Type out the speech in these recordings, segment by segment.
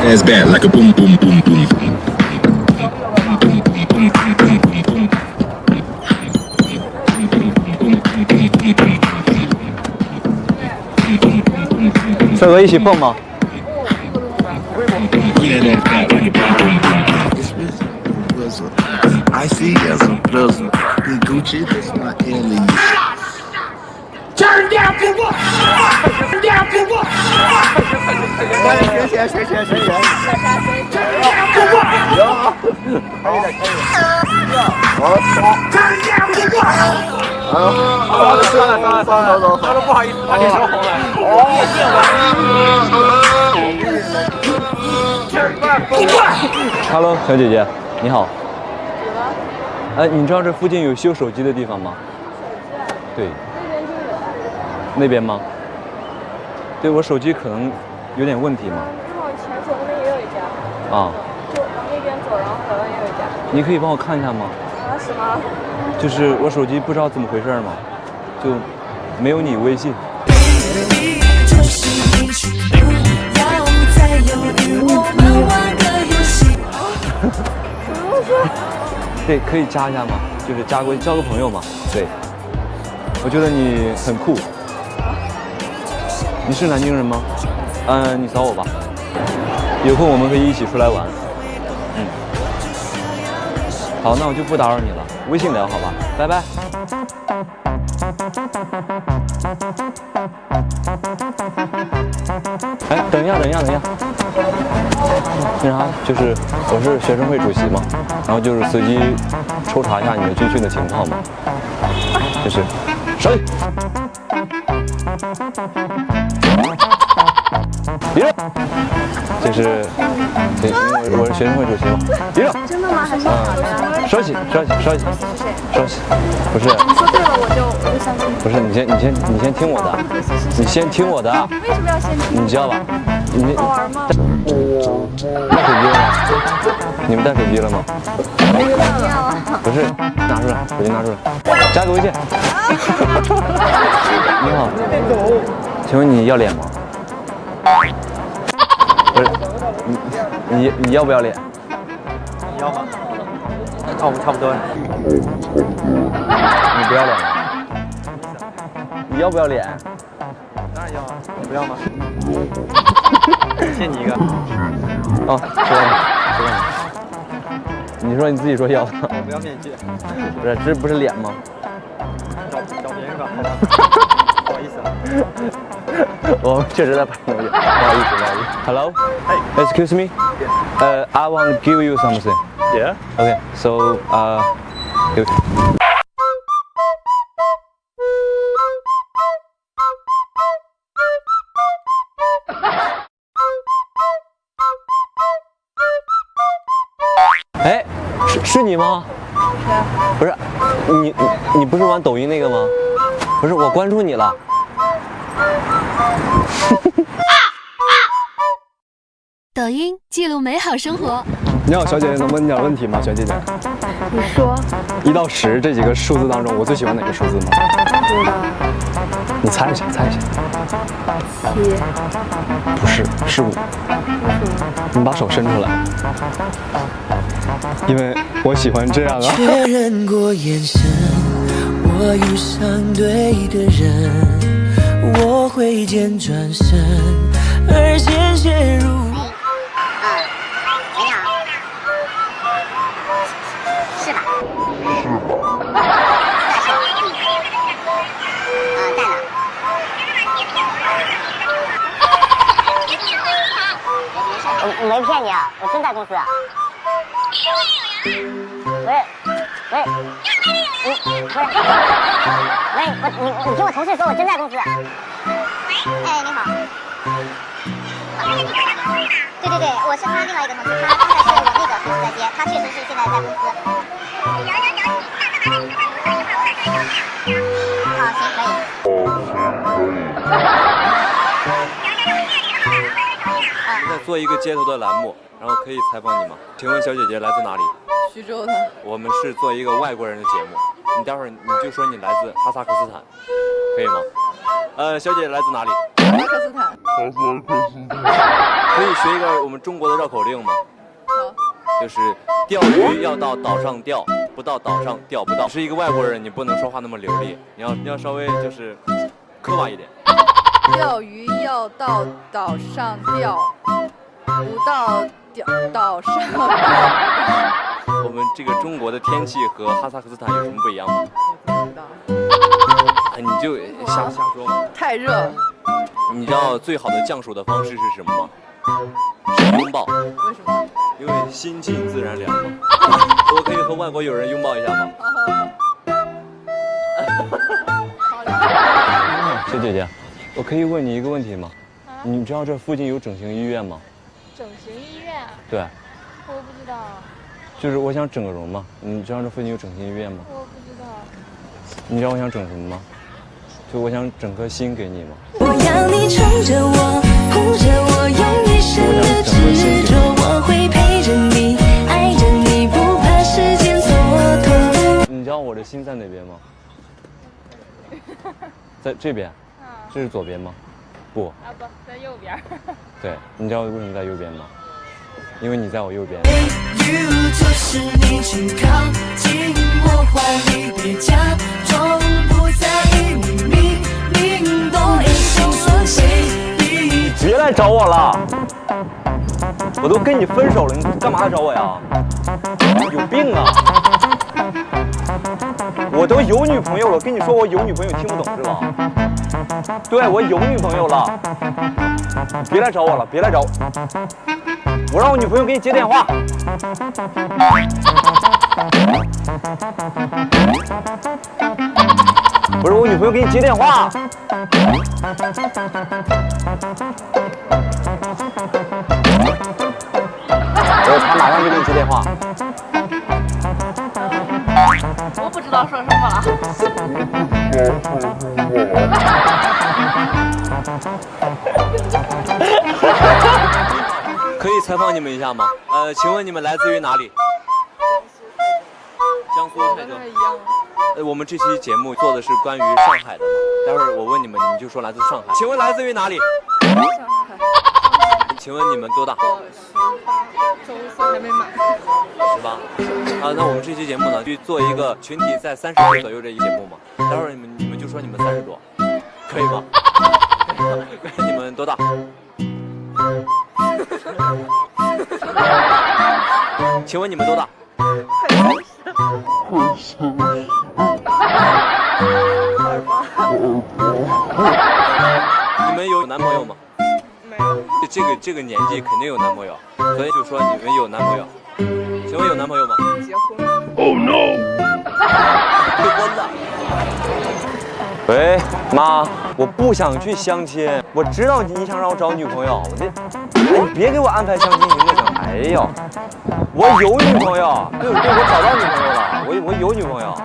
ass back like a boom boom boom boom. boom. 帅哥一起蹦吗？ Yeah, that back like a boom boom boom. I see as a blizzard. The Gucci, that's my alien. 学起来，学起来，学起来！Turn down for what? Turn down for what? 算了算了算了，不好意思，把脸烧红了。Turn down for what? Hello，小姐姐，你好。哎，你知道这附近有修手机的地方吗？对。那边吗？对我手机可能有点问题嘛。往前走那边也有一家，啊，就往那边走，然后好像也有一家。你可以帮我看一下吗？啊什么？就是我手机不知道怎么回事嘛，就没有你微信。对，可以加一下吗？就是加过交个朋友嘛。对，我觉得你很酷。你是南京人吗？嗯，你扫我吧。有空我们可以一起出来玩。嗯。好，那我就不打扰你了，微信聊好吧，拜拜。哎，等一下，等一下，等一下。那啥，就是我是学生会主席嘛，然后就是随机抽查一下你们军训的情况嘛，就是谁里，立正，就是对，我是学生会主席嘛，立正，真的吗？还是假的？收起，收起，收起，收起，不是，你说对了，我就我就相信你。不是，你先，你先，你先听我的，你先听我的，为什么要先？你知道吧？你好玩吗？带手机了吗？你们带手机了吗？没有。不是，拿出来，手机拿出来，加个微信。你好，请问你要脸吗？不是，你你你要不要脸？你要吗？那我们差不多。你不要脸吗？你要不要脸？当然要啊，你不要吗？欠你一个。哦，知道了，知道了。你说你自己说要的，我不要面具，不是，这不是脸吗？找找别人吧，好吧？不好意思啊。我们确实在拍东西，不好意思，不好意思。Hello. Hey. Excuse me. Uh, I want to give you something. Yeah. Okay. So, uh, you- 哎，是是你吗？不是，你你你不是玩抖音那个吗？不是，我关注你了。抖音记录美好生活。你好，小姐姐，能问你点问题吗？小姐姐，你说。一到十这几个数字当中，我最喜欢哪个数字吗？不知道。你猜一下，猜一下。七。不是，是五。你把手伸出来，因为我喜欢这样啊。确认过眼神，我遇上对的人，我挥剑转身，而鲜血如。是吧？是吧？啊，在呢。我没骗你啊，我真在公司。不是，不是，你不是，喂，我你你听我同事说，我真在公司。哎，你好。对对对，我是他另外一个同事，他现在是我那个同事在接，他确实是现在在公司。好，行，可以。在做一个街头的栏目，然后可以采访你吗？请问小姐姐来自哪里？徐州的。我们是做一个外国人的节目，你待会儿你就说你来自哈萨克斯坦，可以吗？呃，小姐姐来自哪里？哈萨克斯坦。可以学一个我们中国的绕口令吗？好，就是钓鱼要到岛上钓，不到岛上钓不到。是一个外国人，你不能说话那么流利，你要你要稍微就是磕巴一点。钓鱼要到岛上钓，不到钓岛上。我们这个中国的天气和哈萨克斯坦有什么不一样吗？不知道，哎你就瞎瞎说嘛。太热了。你知道最好的降暑的方式是什么吗？是拥抱，为什么？因为心静自然凉嘛。我可以和外国友人拥抱一下吗？小姐姐，我可以问你一个问题吗？你知道这附近有整形医院吗？整形医院啊？对，我不知道，就是我想整个容嘛。你知道这附近有整形医院吗？我不知道。你知道我想整什么吗？就我想整颗心给你嘛？我要你宠着我，护着我，用一生的执着，我会陪着你，爱着你，不怕时间蹉跎。你知道我的心在哪边吗？在这边，这是左边吗？不，啊不在右边。对，你知道为什么在右边吗？因为你在我右边。找我了，我都跟你分手了，你干嘛来找我呀？有病啊！我都有女朋友了，跟你说我有女朋友，听不懂是吧？对，我有女朋友了，别来找我了，别来找我，我让我女朋友给你接电话。不是我女朋友给你接电话。我他马上就给你接电话。我不知道说什么了。可以采访你们一下吗？呃，请问你们来自于哪里？江苏泰州。呃，我们这期节目做的是关于上海的，待会儿我问你们，你们就说来自上海。请问来自于哪里？上海。请问你们多大？周四还没满。十八。啊，那我们这期节目呢，去做一个群体在三十岁左右这一节目嘛。待会儿你们你们就说你们三十多，可以吗？你们多大？请问你们多大？这个年纪肯定有男朋友，所以就说你们有男朋友。请问有男朋友吗？结婚了。结婚了。喂，妈，我不想去相亲。我知道你想让我找女朋友，我这，哎，你别给我安排相亲行不行？哎呦，我有女朋友，对对，我找到女朋友了，我我有女朋友，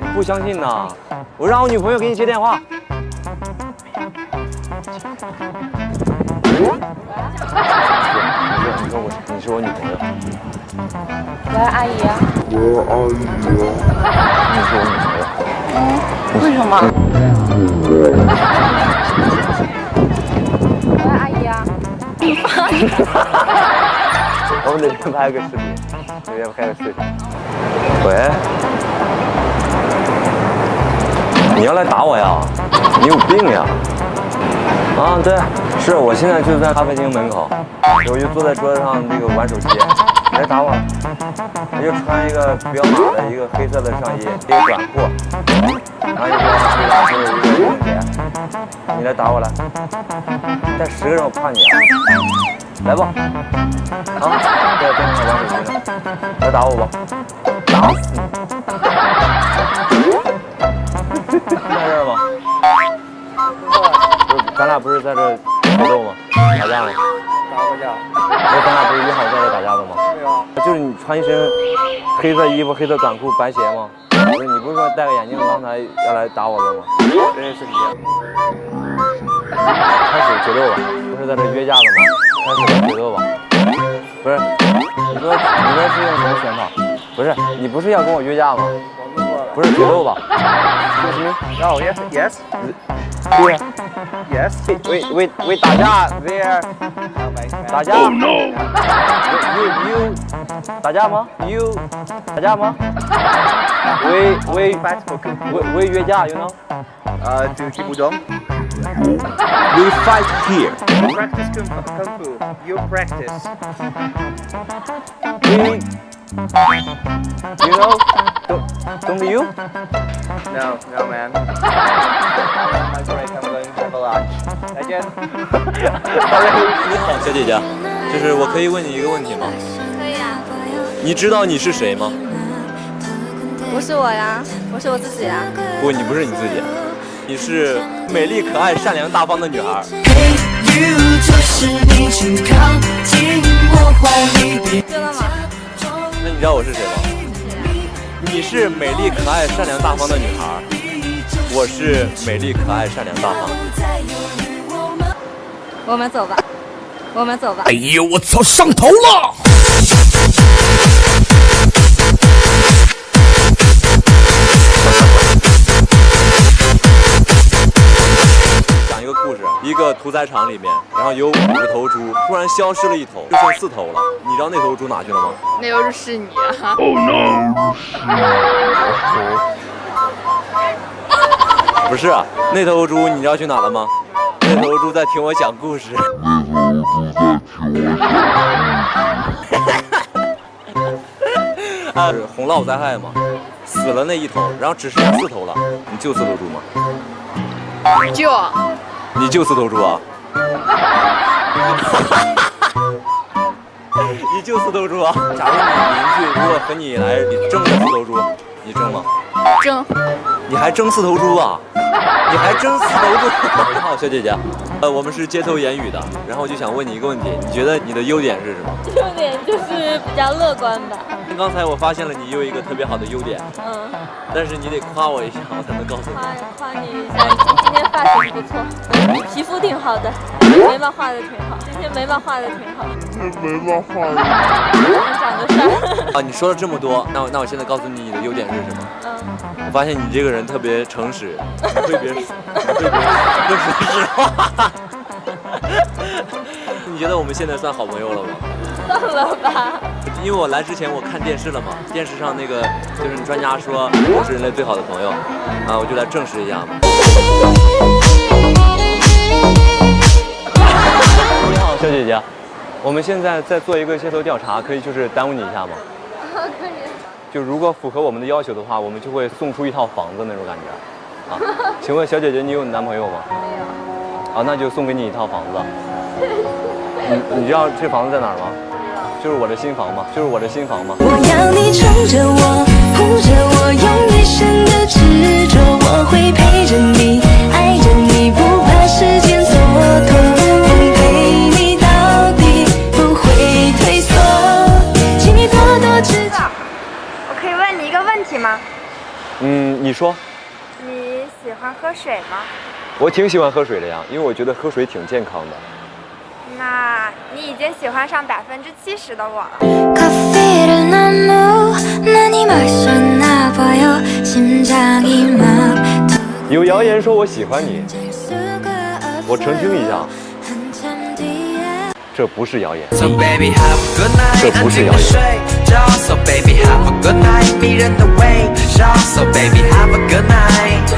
你不相信呢？我让我女朋友给你接电话。你说你说我你是我女朋友，喂，阿姨。你是我女朋友。嗯为什么？喂，阿姨啊。我们那天拍个视频，那天拍个视频。喂，你要来打我呀？你有病呀？啊，对，是我现在就在咖啡厅门口，我就坐在桌子上那个玩手机，你来打我。他就穿一个彪马的一个黑色的上衣，一个短裤，然后一个黑拉就是一个运动鞋。你来打我来，带十个人我怕你啊！来吧，啊，在电视上玩手机呢，来打我吧，打死你！看这儿吗？咱俩不是在这决斗吗？打架吗？打过架。那咱俩不是约好在这打架的吗？对啊。就是你穿一身黑色衣服、黑色短裤、白鞋吗？不是，你不是说戴个眼镜刚才要来打我的吗？认识你。开始决斗吧，不是在这约架的吗？开始决斗吧。不是，你说你说是用什么拳法？不是，你不是要跟我约架吗？不是决斗吧？yes, yes. 对呀，Yes. 为为为打架，there. 打架。Oh no. You you 打架吗？You 打架吗？为为为为约架，you know? 呃，就踢不中。We fight here. Practice kung fu. Kung fu. You practice. We you know don't don't you? No, no, man. Lunch. 再见。你 好，小姐姐，就是我可以问你一个问题吗？可以啊，你知道你是谁吗？不是我呀，我是我自己呀。不，你不是你自己，你是美丽、可爱、善良、大方的女孩。You 就是你，请靠近我怀里，别对了吗？那你知道我是谁吗？你是美丽、可爱、善良、大方的女孩，我是美丽、可爱、善良、大方。我们走吧，我们走吧。哎呦，我操，上头了！讲一个故事，一个屠宰场里面，然后有五十头猪，突然消失了一头，就剩四头了。你知道那头猪哪去了吗？那又是你啊！不是，啊，那头猪你知道去哪了吗？那头猪在听我讲故事。啊，是洪涝灾害嘛，死了那一头，然后只剩下四头了。你救四头猪吗？救你救四头猪啊？你救四头猪啊？假如你邻居如果和你来争这四头猪，你争吗？争。你还争四头猪啊？你还争四头猪？你好，小姐姐，呃，我们是街头言语的，然后我就想问你一个问题，你觉得你的优点是什么？优点就是比较乐观吧。刚才我发现了你有一个特别好的优点，嗯，但是你得夸我一下，我才能告诉你。夸夸你一下，你今天发型不错，你皮肤挺好的，眉毛画的挺好，今天眉毛画的挺好，眉毛画的。长得帅。啊，你说了这么多，那我那我现在告诉你你的优点是什么？嗯，我发现你这个人特别诚实，你会别说，你会别会说实话。你觉得我们现在算好朋友了吗？算了吧。因为我来之前我看电视了嘛，电视上那个就是专家说我是人类最好的朋友，啊，我就来证实一下嘛。你好，小姐姐，我们现在在做一个街头调查，可以就是耽误你一下吗？可以。就如果符合我们的要求的话，我们就会送出一套房子那种感觉。啊，请问小姐姐，你有男朋友吗？没有。啊，那就送给你一套房子。你你知道这房子在哪儿吗？就是我的新房嘛，就是我的新房嘛。我要你宠着我，护着我，用一生的执着，我会陪着你，题吗？嗯，你说。你喜欢喝水吗？我挺喜欢喝水的呀，因为我觉得喝水挺健康的。那你已经喜欢上百分之七十的我了。有谣言说我喜欢你，我澄清一下。这不是谣言。So baby have good night 这不是谣言。安静地睡觉 So baby have a good night 迷人的微笑 So baby have a good night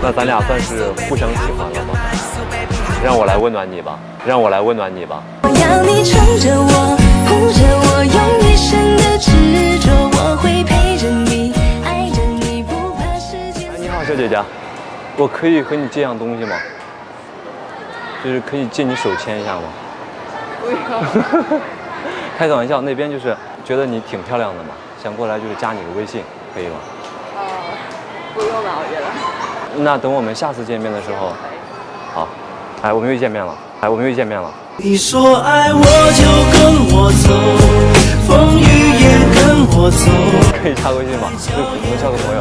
那咱俩算是互相喜欢了吗？让我来温暖你吧，让我来温暖你吧。我要你宠着我，护着我，用一生的执着，我会陪着你，爱着你，不怕时间。哎，你好，小姐姐，我可以和你借样东西吗？就是可以借你手牵一下吗？不要。开个玩笑，那边就是觉得你挺漂亮的嘛，想过来就是加你个微信，可以吗？呃，不用了，我觉得。那等我们下次见面的时候，好，哎，我们又见面了，哎，我们又见面了。你说爱我就跟我走，风雨也跟我走。可以加个微信吗？就普通交个朋友。